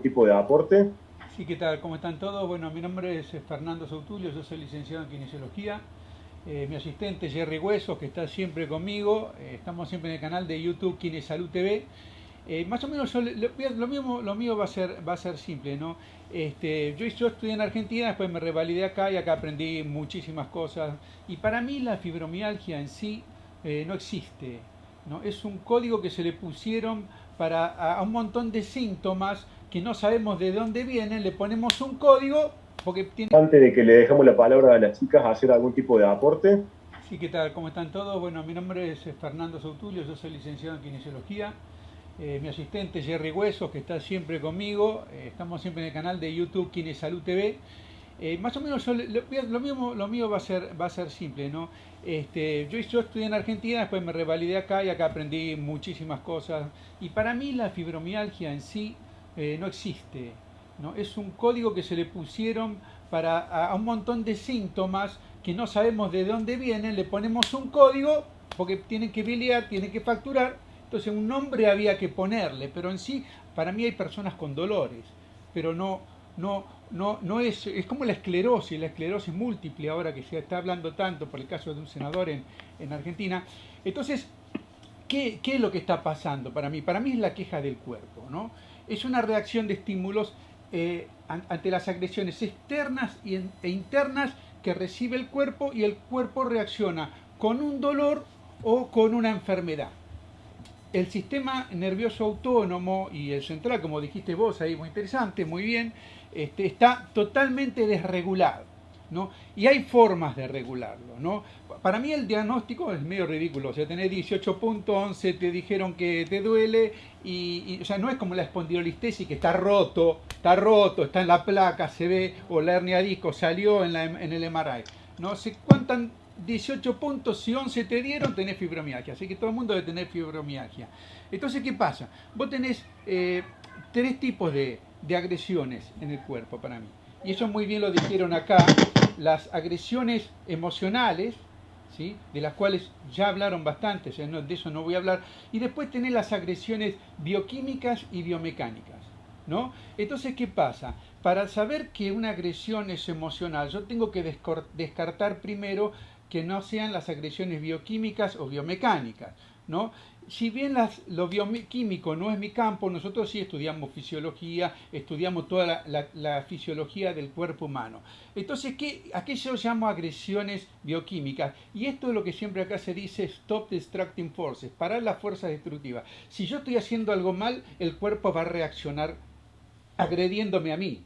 tipo de aporte. Sí, ¿qué tal? ¿Cómo están todos? Bueno, mi nombre es Fernando Sautulio, yo soy licenciado en Kinesiología. Eh, mi asistente Jerry Huesos, que está siempre conmigo. Eh, estamos siempre en el canal de YouTube Kinesalud TV. Eh, más o menos lo, mismo, lo mío va a ser, va a ser simple, ¿no? Este, yo, yo estudié en Argentina, después me revalidé acá y acá aprendí muchísimas cosas. Y para mí la fibromialgia en sí no existe. ¿no? Es un código que se le pusieron para a un montón de síntomas que no sabemos de dónde vienen, le ponemos un código porque tiene... Antes de que le dejemos la palabra a las chicas hacer algún tipo de aporte. Sí, ¿qué tal? ¿Cómo están todos? Bueno, mi nombre es Fernando Sautulio, yo soy licenciado en Kinesiología. Eh, mi asistente Jerry Huesos, que está siempre conmigo. Eh, estamos siempre en el canal de YouTube Kinesalud TV. Eh, más o menos lo, mismo, lo mío va a ser, va a ser simple, ¿no? Este, yo, yo estudié en Argentina, después me revalidé acá y acá aprendí muchísimas cosas. Y para mí la fibromialgia en sí eh, no existe, ¿no? Es un código que se le pusieron para a, un montón de síntomas que no sabemos de dónde vienen, le ponemos un código porque tienen que biliar, tienen que facturar, entonces un nombre había que ponerle, pero en sí, para mí hay personas con dolores, pero no, no, no, no es, es como la esclerosis, la esclerosis múltiple, ahora que se está hablando tanto por el caso de un senador en, en Argentina. Entonces, ¿qué, ¿qué, es lo que está pasando para mí? Para mí es la queja del cuerpo, ¿no? Es una reacción de estímulos eh, ante las agresiones externas e internas que recibe el cuerpo y el cuerpo reacciona con un dolor o con una enfermedad el sistema nervioso autónomo y el central, como dijiste vos ahí, muy interesante, muy bien, este, está totalmente desregulado. ¿no? Y hay formas de regularlo. ¿no? Para mí el diagnóstico es medio ridículo. O sea, tenés 18.11, te dijeron que te duele, y, o sea, no es como la espondilolistesis que está roto, está roto, está en la placa, se ve, o la hernia disco salió en, la, en el MRI. No sé cuántas 18 puntos, si 11 te dieron, tenés fibromialgia. Así que todo el mundo debe tener fibromialgia. Entonces, ¿qué pasa? Vos tenés eh, tres tipos de, agresiones en el cuerpo para mí. Y eso muy bien lo dijeron acá. Las agresiones emocionales, ¿sí? de las cuales ya hablaron bastante, de eso no voy a hablar. Y después tenés las agresiones bioquímicas y biomecánicas. ¿no? Entonces, ¿qué pasa? Para saber que una agresión es emocional, yo tengo que descartar primero que no sean las agresiones bioquímicas o biomecánicas. ¿no? Si bien las, lo bioquímico no es mi campo, nosotros sí estudiamos fisiología, estudiamos toda la, fisiología del cuerpo humano. Entonces, ¿qué, ¿a qué yo llamo agresiones bioquímicas? Y esto es lo que siempre acá se dice stop destructing forces, parar las fuerzas destructivas. Si yo estoy haciendo algo mal, el cuerpo va a reaccionar agrediéndome a mí.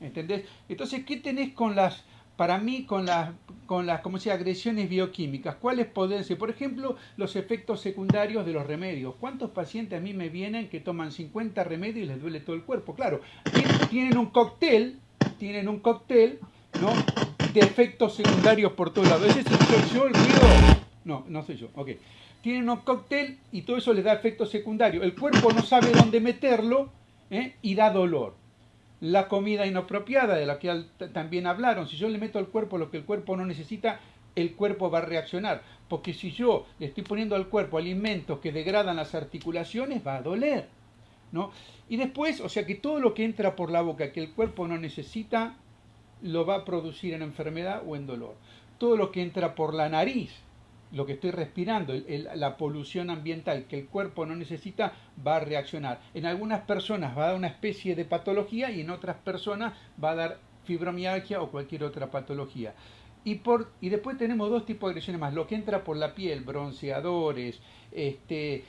¿Entendés? Entonces, ¿qué tenés con las para mí con las, con las como sea, agresiones bioquímicas. ¿Cuáles pueden ser? Por ejemplo, los efectos secundarios de los remedios. ¿Cuántos pacientes a mí me vienen que toman 50 remedios y les duele todo el cuerpo? Claro, tienen un cóctel, tienen un cóctel, ¿no? De efectos secundarios por todos lados. ¿Ese soy yo el ruido? No, no soy yo. Ok. Tienen un cóctel y todo eso les da efectos secundarios. El cuerpo no sabe dónde meterlo ¿eh? y da dolor la comida inapropiada, de la que también hablaron. Si yo le meto al cuerpo lo que el cuerpo no necesita, el cuerpo va a reaccionar. Porque si yo le estoy poniendo al cuerpo alimentos que degradan las articulaciones, va a doler. ¿no? Y después, o sea que todo lo que entra por la boca que el cuerpo no necesita, lo va a producir en enfermedad o en dolor. Todo lo que entra por la nariz, lo que estoy respirando, la polución ambiental que el cuerpo no necesita, va a reaccionar. En algunas personas va a dar una especie de patología y en otras personas va a dar fibromialgia o cualquier otra patología. Y, por, y después tenemos dos tipos de agresiones más. Lo que entra por la piel, bronceadores, este,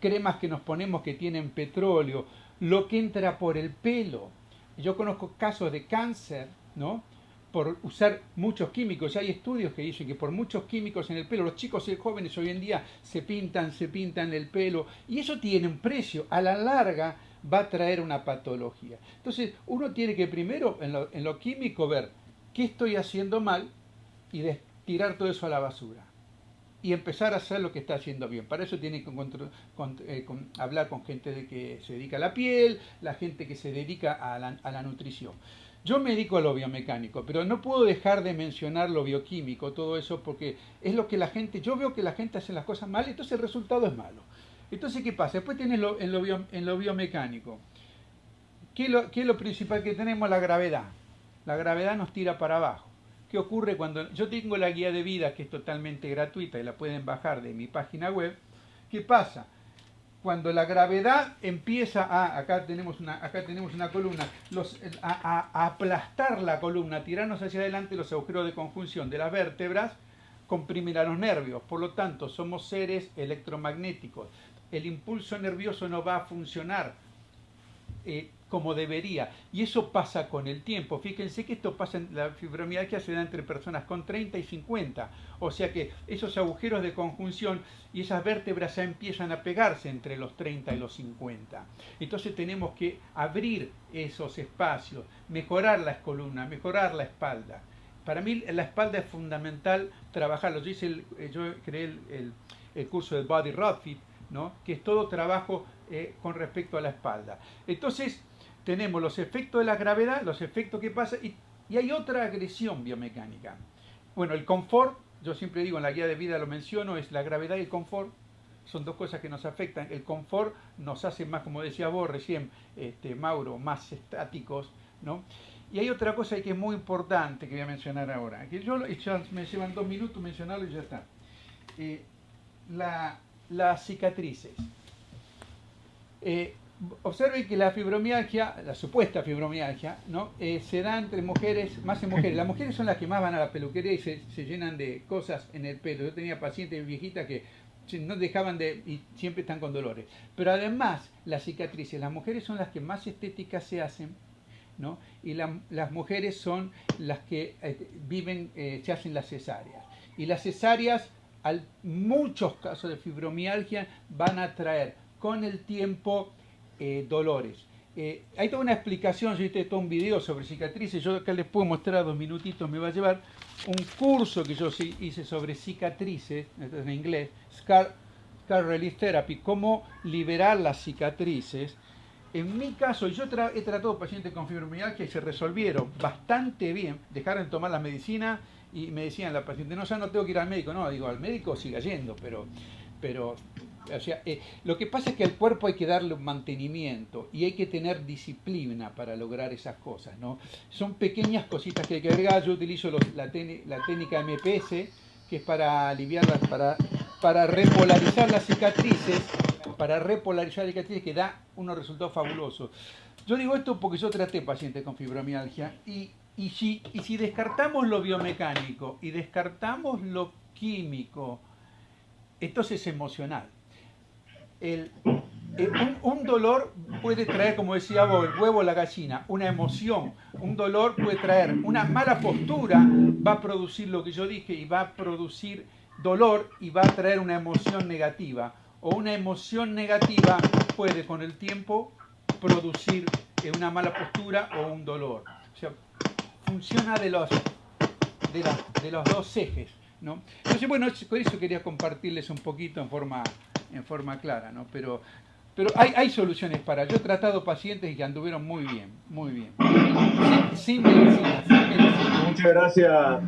cremas que nos ponemos que tienen petróleo, lo que entra por el pelo. Yo conozco casos de cáncer, ¿no? Por usar muchos químicos. Hay estudios que dicen que por muchos químicos en el pelo, los chicos y jóvenes hoy en día se pintan, se pintan el pelo, y eso tiene un precio. A la larga va a traer una patología. Entonces, uno tiene que primero, en lo, en lo químico, ver qué estoy haciendo mal y tirar todo eso a la basura. Y empezar a hacer lo que está haciendo bien. Para eso tiene que eh, hablar con gente de que se dedica a la piel, la gente que se dedica a la, a la nutrición. Yo me dedico a lo biomecánico, pero no puedo dejar de mencionar lo bioquímico, todo eso, porque es lo que la gente, yo veo que la gente hace las cosas mal, entonces el resultado es malo. Entonces, ¿qué pasa? Después tienes en, lo biomecánico. ¿qué es, lo, principal que tenemos? La gravedad. La gravedad nos tira para abajo. ¿Qué ocurre cuando yo tengo la guía de vida que es totalmente gratuita y la pueden bajar de mi página web? ¿Qué pasa? Cuando la gravedad empieza a, acá tenemos una, acá tenemos una columna, a aplastar la columna, tirarnos hacia adelante los agujeros de conjunción de las vértebras, comprimirá los nervios. Por lo tanto, somos seres electromagnéticos. El impulso nervioso no va a funcionar eh, como debería. Y eso pasa con el tiempo. Fíjense que esto pasa en la fibromialgia se da entre personas con 30 y 50. O sea que esos agujeros de conjunción y esas vértebras ya empiezan a pegarse entre los 30 y los 50. Entonces tenemos que abrir esos espacios, mejorar las columnas, mejorar la espalda. Para mí la espalda es fundamental trabajarlo. Yo, hice eh, yo creé el, curso de Body Rod Fit, ¿no? que es todo trabajo eh, con respecto a la espalda. Entonces tenemos los efectos de la gravedad, los efectos que pasa, y, hay otra agresión biomecánica. Bueno, el confort, yo siempre digo en la guía de vida lo menciono, es la gravedad y el confort. Son dos cosas que nos afectan. El confort nos hace más, como decía vos recién, este, Mauro, más estáticos, ¿no? Y hay otra cosa que es muy importante que voy a mencionar ahora, que yo ya me llevan dos minutos mencionarlo y ya está. Eh, las cicatrices. Eh, observen que la fibromialgia, la supuesta fibromialgia, ¿no? Eh, se da entre mujeres, más en mujeres. Las mujeres son las que más van a la peluquería y se, se llenan de cosas en el pelo. Yo tenía pacientes viejitas que no dejaban de y siempre están con dolores. Pero además, las cicatrices, las mujeres son las que más estéticas se hacen y las mujeres son las que eh, viven, eh, se hacen las cesáreas. Y las cesáreas, al, muchos casos de fibromialgia, van a traer con el tiempo eh, dolores. hay toda una explicación, yo hice todo un video sobre cicatrices, yo acá les puedo mostrar dos minutitos, me va a llevar un curso que yo hice sobre cicatrices, en inglés, Scar, Scar Relief Therapy, cómo liberar las cicatrices, en mi caso, yo he tratado pacientes con fibromialgia y se resolvieron bastante bien, dejaron de tomar la medicina y me decían la paciente, no, ya no tengo que ir al médico, no, digo, al médico siga yendo, pero, pero eh, lo que pasa es que al cuerpo hay que darle mantenimiento y hay que tener disciplina para lograr esas cosas, ¿no? Son pequeñas cositas que hay que agregar, yo utilizo la, técnica MPS, que es para aliviar, para, para repolarizar las cicatrices para repolarizar el cicatrices que da unos resultados fabulosos. Yo digo esto porque yo traté pacientes con fibromialgia y, y, si, y si descartamos lo biomecánico y descartamos lo químico, entonces es emocional. El, un, dolor puede traer, como decía vos, el huevo o la gallina, una emoción. Un dolor puede traer una mala postura, va a producir lo que yo dije y va a producir dolor y va a traer una emoción negativa o una emoción negativa puede con el tiempo producir eh, una mala postura o un dolor. O sea, funciona de los, de, los dos ejes. ¿no? Entonces, bueno, por eso quería compartirles un poquito en forma, en forma clara, ¿no? Pero, pero hay, hay soluciones para. Yo he tratado pacientes que anduvieron muy bien, muy bien. Sin, medicina, Muchas gracias.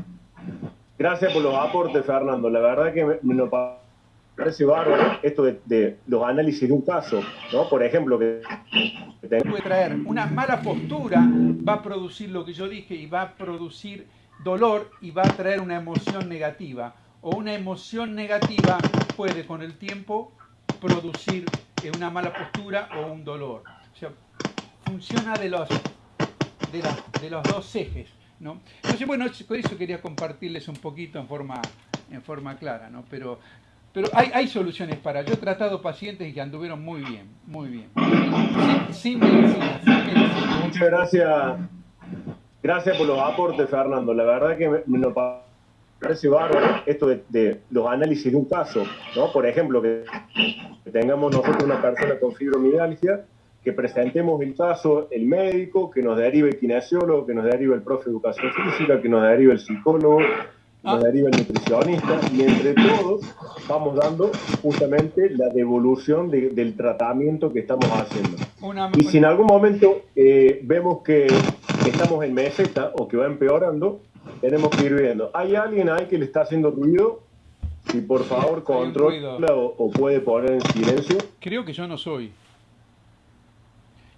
Gracias por los aportes, Fernando. La verdad que me, me lo parece bárbaro esto de, los análisis de un caso, ¿no? Por ejemplo, que, puede traer una mala postura, va a producir lo que yo dije y va a producir dolor y va a traer una emoción negativa. O una emoción negativa puede con el tiempo producir eh, una mala postura o un dolor. O sea, funciona de los, de, de los dos ejes. ¿no? Entonces, bueno, por eso quería compartirles un poquito en forma, en forma clara, ¿no? Pero pero hay, hay soluciones para. Yo he tratado pacientes que anduvieron muy bien, muy bien. Sin, medicina, Muchas gracias. Gracias por los aportes, Fernando. La verdad que me, me parece bárbaro esto de, los análisis de un caso, ¿no? Por ejemplo, que, tengamos nosotros una persona con fibromialgia, que presentemos el caso, el médico, que nos derive el kinesiólogo, que nos derive el profe de educación física, que nos derive el psicólogo, nos deriva el nutricionista y entre todos vamos dando justamente la devolución del tratamiento que estamos haciendo. y si en algún momento eh, vemos que, estamos en meseta o que va empeorando, tenemos que ir viendo. ¿Hay alguien ahí que le está haciendo ruido? Si por favor controla o, puede poner en silencio. Creo que yo no soy.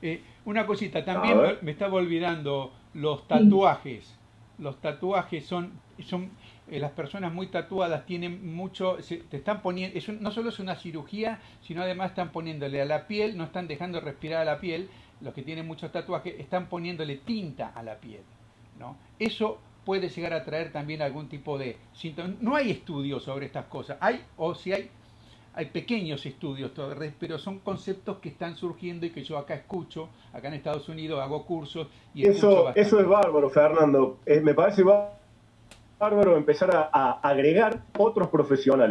Eh, Una cosita, también me estaba olvidando los tatuajes. Los tatuajes son, son eh, las personas muy tatuadas tienen mucho, te están poniendo, no solo es una cirugía, sino además están poniéndole a la piel, no están dejando respirar a la piel, los que tienen muchos tatuajes, están poniéndole tinta a la piel. ¿no? Eso puede llegar a traer también algún tipo de síntomas. No hay estudios sobre estas cosas, hay, o si hay, hay pequeños estudios, pero son conceptos que están surgiendo y que yo acá escucho, acá en Estados Unidos hago cursos y eso, eso es bárbaro, Fernando. Eh, me parece bárbaro empezar a agregar otros profesionales.